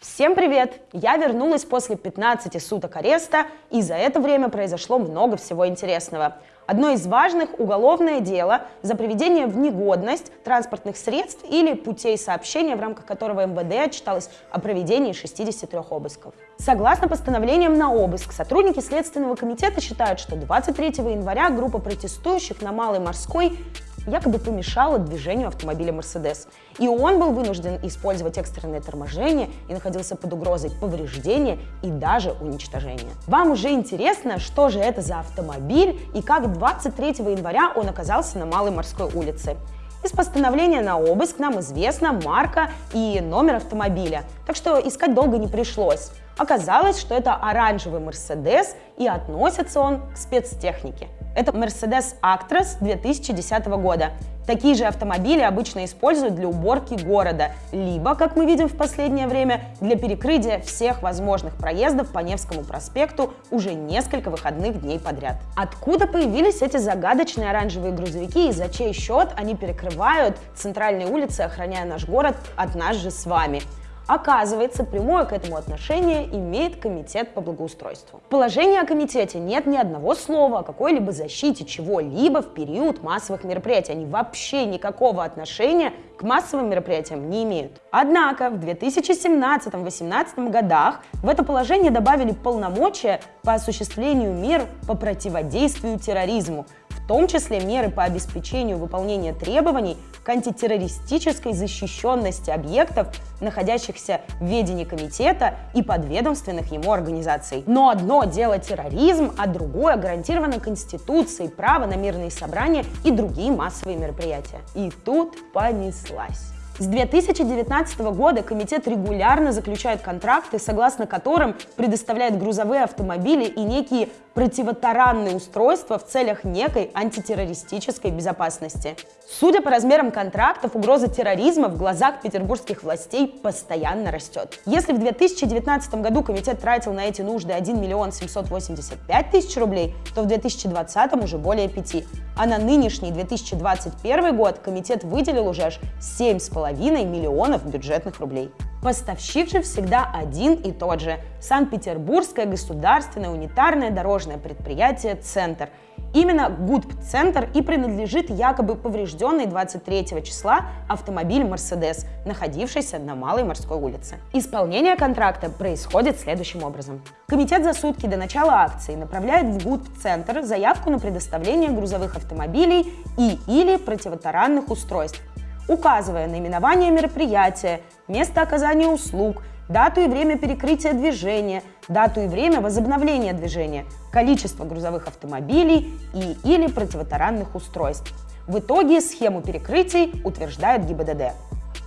Всем привет! Я вернулась после 15 суток ареста, и за это время произошло много всего интересного. Одно из важных – уголовное дело за приведение в негодность транспортных средств или путей сообщения, в рамках которого МВД отчиталось о проведении 63 обысков. Согласно постановлениям на обыск, сотрудники Следственного комитета считают, что 23 января группа протестующих на Малой Морской якобы помешала движению автомобиля Mercedes. И он был вынужден использовать экстренное торможение и находился под угрозой повреждения и даже уничтожения. Вам уже интересно, что же это за автомобиль и как 23 января он оказался на Малой морской улице. Из постановления на обыск нам известна марка и номер автомобиля, так что искать долго не пришлось. Оказалось, что это оранжевый Mercedes и относится он к спецтехнике. Это Mercedes Actros 2010 года. Такие же автомобили обычно используют для уборки города, либо, как мы видим в последнее время, для перекрытия всех возможных проездов по Невскому проспекту уже несколько выходных дней подряд. Откуда появились эти загадочные оранжевые грузовики и за чей счет они перекрывают центральные улицы, охраняя наш город от нас же с вами? Оказывается, прямое к этому отношение имеет Комитет по благоустройству. В положении о комитете нет ни одного слова о какой-либо защите чего-либо в период массовых мероприятий. Они вообще никакого отношения к массовым мероприятиям не имеют. Однако в 2017-2018 годах в это положение добавили полномочия по осуществлению мер по противодействию терроризму, в том числе меры по обеспечению выполнения требований к антитеррористической защищенности объектов, находящихся в ведении комитета и подведомственных ему организаций. Но одно дело терроризм, а другое гарантировано Конституцией право на мирные собрания и другие массовые мероприятия. И тут понеслась. С 2019 года комитет регулярно заключает контракты, согласно которым предоставляет грузовые автомобили и некие противотаранные устройства в целях некой антитеррористической безопасности. Судя по размерам контрактов, угроза терроризма в глазах петербургских властей постоянно растет. Если в 2019 году комитет тратил на эти нужды 1 миллион 785 тысяч рублей, то в 2020 уже более 5. А на нынешний 2021 год комитет выделил уже аж 7,5 миллионов бюджетных рублей. Поставщик же всегда один и тот же – Санкт-Петербургское государственное унитарное дорожное предприятие «Центр». Именно ГУДП-центр и принадлежит якобы поврежденный 23 числа автомобиль «Мерседес», находившийся на Малой морской улице. Исполнение контракта происходит следующим образом. Комитет за сутки до начала акции направляет в ГУДП-центр заявку на предоставление грузовых автомобилей и или противотаранных устройств, указывая наименование мероприятия, место оказания услуг, дату и время перекрытия движения, дату и время возобновления движения, количество грузовых автомобилей и или противотаранных устройств. В итоге схему перекрытий утверждает ГИБДД.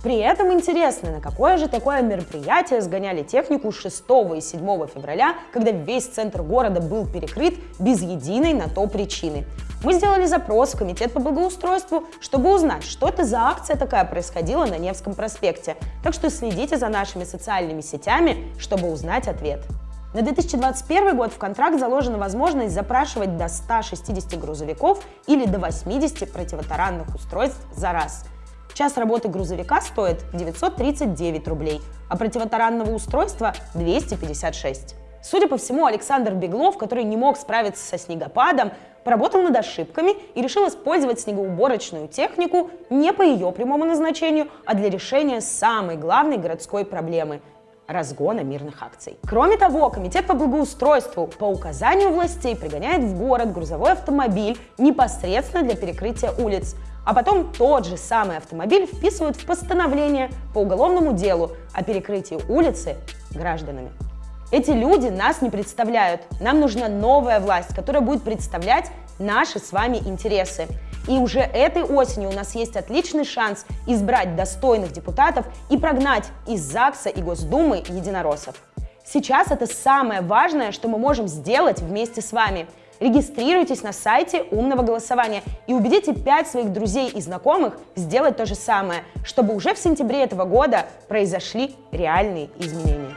При этом интересно, на какое же такое мероприятие сгоняли технику 6 и 7 февраля, когда весь центр города был перекрыт без единой на то причины. Мы сделали запрос в Комитет по благоустройству, чтобы узнать, что это за акция такая происходила на Невском проспекте. Так что следите за нашими социальными сетями, чтобы узнать ответ. На 2021 год в контракт заложена возможность запрашивать до 160 грузовиков или до 80 противотаранных устройств за раз – Час работы грузовика стоит 939 рублей, а противотаранного устройства 256. Судя по всему, Александр Беглов, который не мог справиться со снегопадом, поработал над ошибками и решил использовать снегоуборочную технику не по ее прямому назначению, а для решения самой главной городской проблемы – разгона мирных акций. Кроме того, Комитет по благоустройству по указанию властей пригоняет в город грузовой автомобиль непосредственно для перекрытия улиц – а потом тот же самый автомобиль вписывают в постановление по уголовному делу о перекрытии улицы гражданами. Эти люди нас не представляют. Нам нужна новая власть, которая будет представлять наши с вами интересы. И уже этой осенью у нас есть отличный шанс избрать достойных депутатов и прогнать из ЗАГСа и Госдумы единороссов. Сейчас это самое важное, что мы можем сделать вместе с вами – Регистрируйтесь на сайте умного голосования и убедите 5 своих друзей и знакомых сделать то же самое, чтобы уже в сентябре этого года произошли реальные изменения.